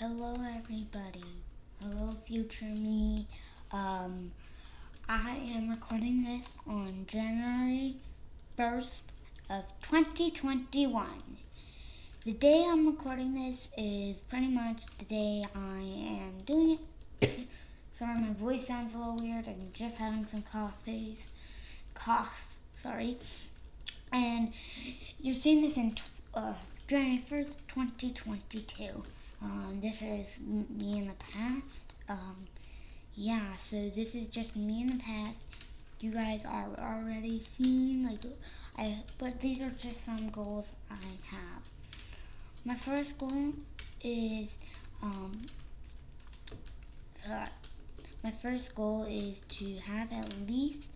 Hello, everybody. Hello, future me. Um, I am recording this on January 1st of 2021. The day I'm recording this is pretty much the day I am doing it. sorry, my voice sounds a little weird. I'm just having some coffees. Cough, sorry. And you're seeing this in uh, January 1st, 2022. Um, this is me in the past. Um, yeah, so this is just me in the past. You guys are already seeing, like, I, but these are just some goals I have. My first goal is, um, sorry, my first goal is to have at least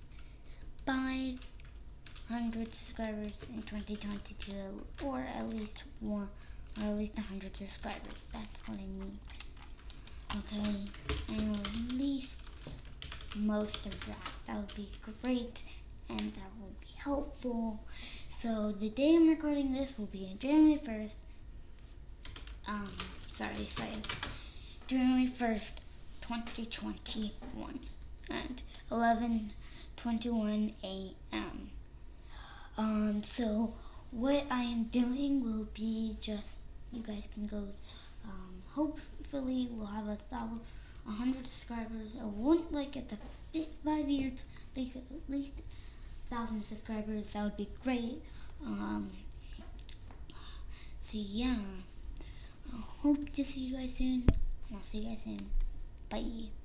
500 subscribers in 2022, or at least one or at least 100 subscribers. That's what I need. Okay, and at least most of that. That would be great, and that would be helpful. So the day I'm recording this will be January 1st. Um, sorry if I, January 1st, 2021 at 11:21 a.m. Um, so what I am doing will be just you guys can go. Um, hopefully, we'll have a thousand, a hundred subscribers. I won't like at the five years, like at least thousand subscribers. That would be great. Um, so yeah, I hope to see you guys soon. I'll see you guys soon. Bye.